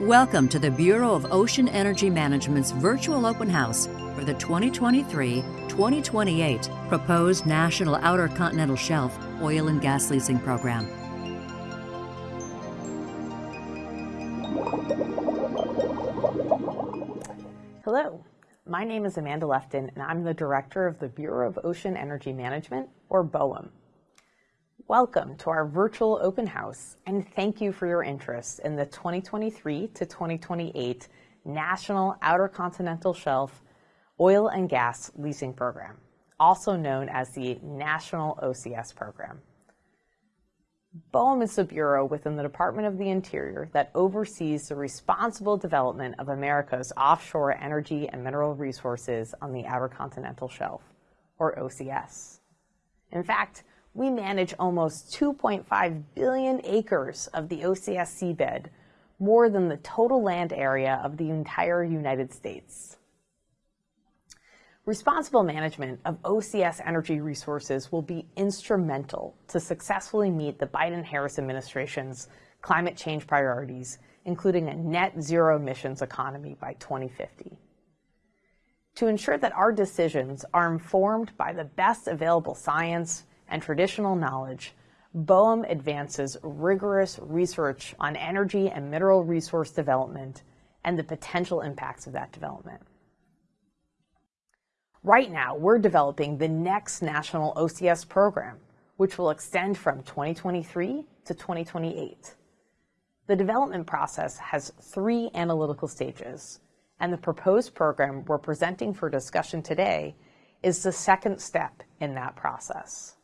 Welcome to the Bureau of Ocean Energy Management's virtual open house for the 2023-2028 proposed National Outer Continental Shelf Oil and Gas Leasing Program. Hello, my name is Amanda Lefton and I'm the Director of the Bureau of Ocean Energy Management, or BOEM. Welcome to our virtual open house, and thank you for your interest in the 2023 to 2028 National Outer Continental Shelf Oil and Gas Leasing Program, also known as the National OCS Program. BOEM is a bureau within the Department of the Interior that oversees the responsible development of America's offshore energy and mineral resources on the Outer Continental Shelf, or OCS. In fact, we manage almost 2.5 billion acres of the OCS seabed, more than the total land area of the entire United States. Responsible management of OCS energy resources will be instrumental to successfully meet the Biden-Harris administration's climate change priorities, including a net zero emissions economy by 2050. To ensure that our decisions are informed by the best available science and traditional knowledge, BOEM advances rigorous research on energy and mineral resource development and the potential impacts of that development. Right now, we're developing the next national OCS program, which will extend from 2023 to 2028. The development process has three analytical stages, and the proposed program we're presenting for discussion today is the second step in that process.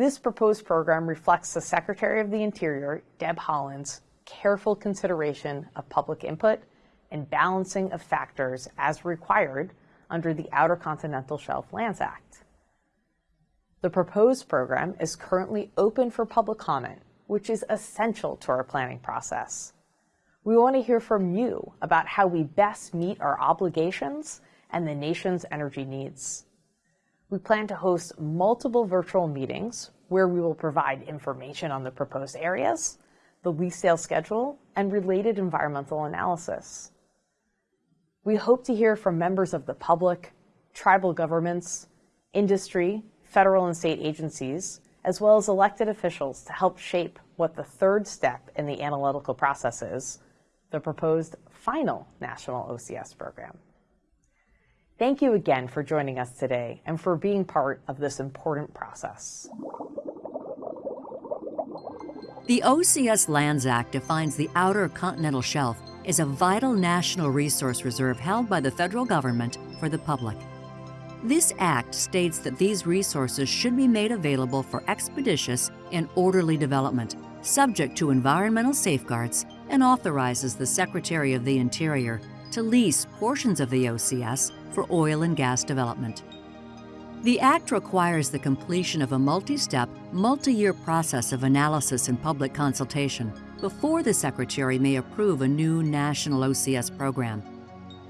This proposed program reflects the Secretary of the Interior, Deb Haaland's, careful consideration of public input and balancing of factors as required under the Outer Continental Shelf Lands Act. The proposed program is currently open for public comment, which is essential to our planning process. We want to hear from you about how we best meet our obligations and the nation's energy needs. We plan to host multiple virtual meetings where we will provide information on the proposed areas, the lease sale schedule, and related environmental analysis. We hope to hear from members of the public, tribal governments, industry, federal and state agencies, as well as elected officials to help shape what the third step in the analytical process is, the proposed final national OCS program. Thank you again for joining us today and for being part of this important process. The OCS Lands Act defines the Outer Continental Shelf as a vital national resource reserve held by the federal government for the public. This act states that these resources should be made available for expeditious and orderly development, subject to environmental safeguards, and authorizes the Secretary of the Interior to lease portions of the OCS for oil and gas development. The Act requires the completion of a multi-step, multi-year process of analysis and public consultation before the Secretary may approve a new national OCS program.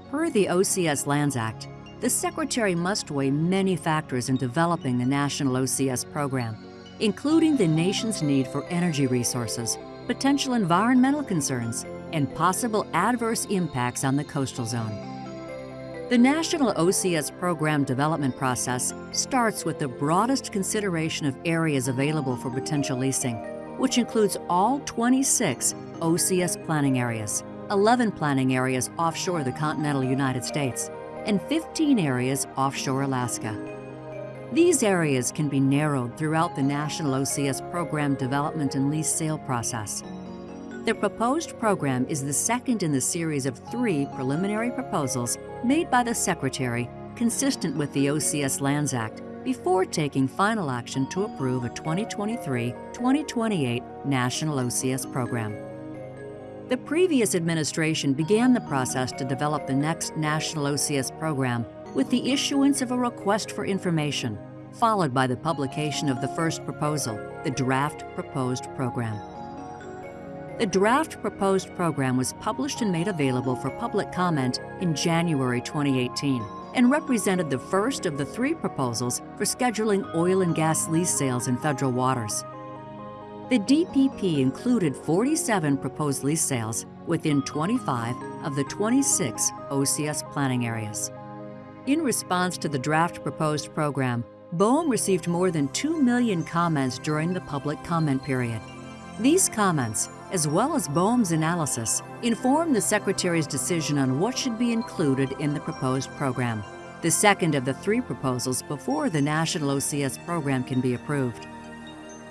Per the OCS Lands Act, the Secretary must weigh many factors in developing the national OCS program, including the nation's need for energy resources, potential environmental concerns, and possible adverse impacts on the coastal zone. The National OCS program development process starts with the broadest consideration of areas available for potential leasing, which includes all 26 OCS planning areas, 11 planning areas offshore the continental United States, and 15 areas offshore Alaska. These areas can be narrowed throughout the National OCS program development and lease sale process. The proposed program is the second in the series of three preliminary proposals made by the Secretary consistent with the OCS Lands Act before taking final action to approve a 2023-2028 National OCS program. The previous administration began the process to develop the next National OCS program with the issuance of a request for information, followed by the publication of the first proposal, the Draft Proposed Program. The draft proposed program was published and made available for public comment in January 2018 and represented the first of the three proposals for scheduling oil and gas lease sales in federal waters. The DPP included 47 proposed lease sales within 25 of the 26 OCS planning areas. In response to the draft proposed program, BOEM received more than 2 million comments during the public comment period. These comments, as well as BOEM's analysis, inform the Secretary's decision on what should be included in the proposed program, the second of the three proposals before the National OCS program can be approved.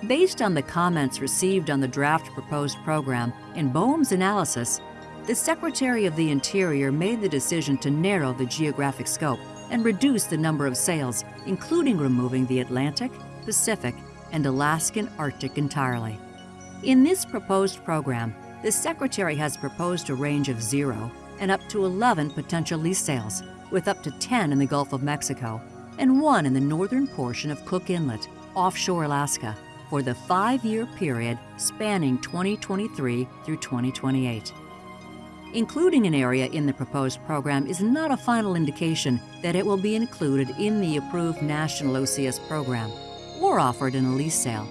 Based on the comments received on the draft proposed program and BOEM's analysis, the Secretary of the Interior made the decision to narrow the geographic scope and reduce the number of sales, including removing the Atlantic, Pacific, and Alaskan Arctic entirely. In this proposed program, the Secretary has proposed a range of zero and up to 11 potential lease sales, with up to 10 in the Gulf of Mexico and one in the northern portion of Cook Inlet, offshore Alaska, for the five-year period spanning 2023 through 2028. Including an area in the proposed program is not a final indication that it will be included in the approved National OCS program or offered in a lease sale.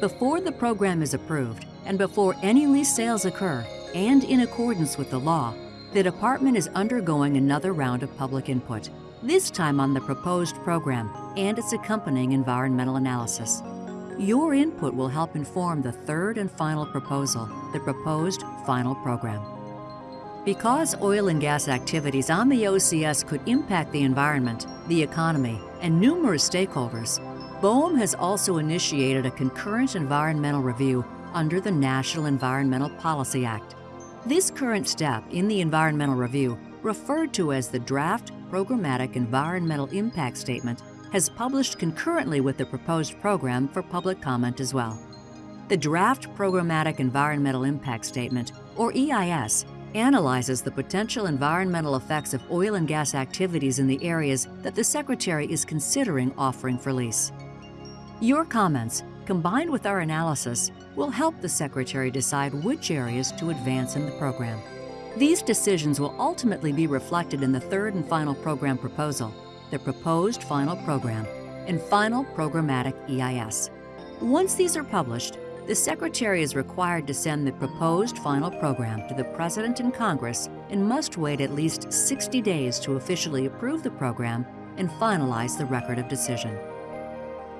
Before the program is approved and before any lease sales occur, and in accordance with the law, the Department is undergoing another round of public input, this time on the proposed program and its accompanying environmental analysis. Your input will help inform the third and final proposal, the proposed final program. Because oil and gas activities on the OCS could impact the environment, the economy, and numerous stakeholders, BOEM has also initiated a concurrent environmental review under the National Environmental Policy Act. This current step in the environmental review, referred to as the Draft Programmatic Environmental Impact Statement, has published concurrently with the proposed program for public comment as well. The Draft Programmatic Environmental Impact Statement, or EIS, analyzes the potential environmental effects of oil and gas activities in the areas that the Secretary is considering offering for lease. Your comments, combined with our analysis, will help the Secretary decide which areas to advance in the program. These decisions will ultimately be reflected in the third and final program proposal, the proposed final program, and final programmatic EIS. Once these are published, the Secretary is required to send the proposed final program to the President and Congress and must wait at least 60 days to officially approve the program and finalize the record of decision.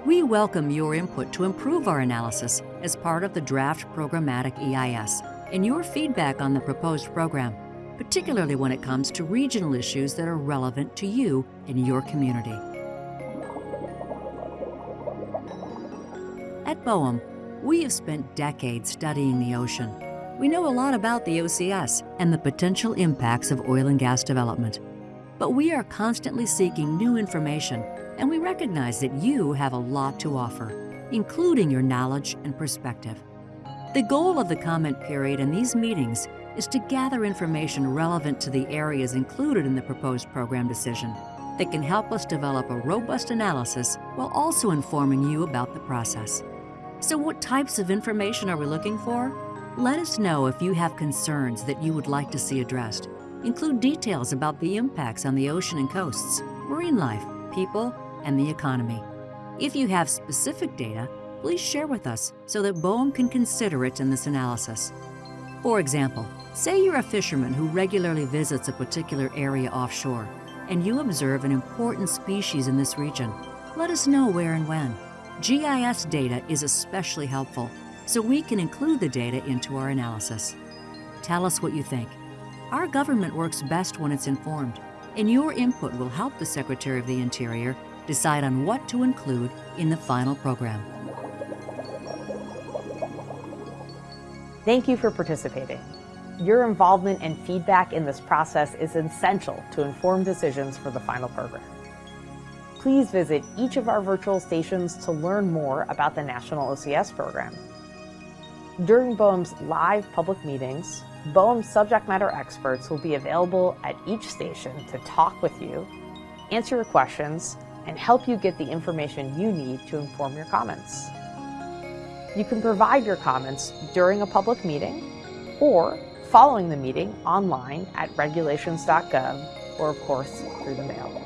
We welcome your input to improve our analysis as part of the draft programmatic EIS and your feedback on the proposed program particularly when it comes to regional issues that are relevant to you and your community. At BOEM, we have spent decades studying the ocean. We know a lot about the OCS and the potential impacts of oil and gas development. But we are constantly seeking new information, and we recognize that you have a lot to offer, including your knowledge and perspective. The goal of the comment period and these meetings is to gather information relevant to the areas included in the proposed program decision that can help us develop a robust analysis while also informing you about the process. So what types of information are we looking for? Let us know if you have concerns that you would like to see addressed. Include details about the impacts on the ocean and coasts, marine life, people, and the economy. If you have specific data, please share with us so that BOEM can consider it in this analysis. For example, Say you're a fisherman who regularly visits a particular area offshore, and you observe an important species in this region. Let us know where and when. GIS data is especially helpful, so we can include the data into our analysis. Tell us what you think. Our government works best when it's informed, and your input will help the Secretary of the Interior decide on what to include in the final program. Thank you for participating. Your involvement and feedback in this process is essential to inform decisions for the final program. Please visit each of our virtual stations to learn more about the National OCS program. During BOEM's live public meetings, BOEM subject matter experts will be available at each station to talk with you, answer your questions, and help you get the information you need to inform your comments. You can provide your comments during a public meeting or following the meeting online at regulations.gov or, of course, through the mail.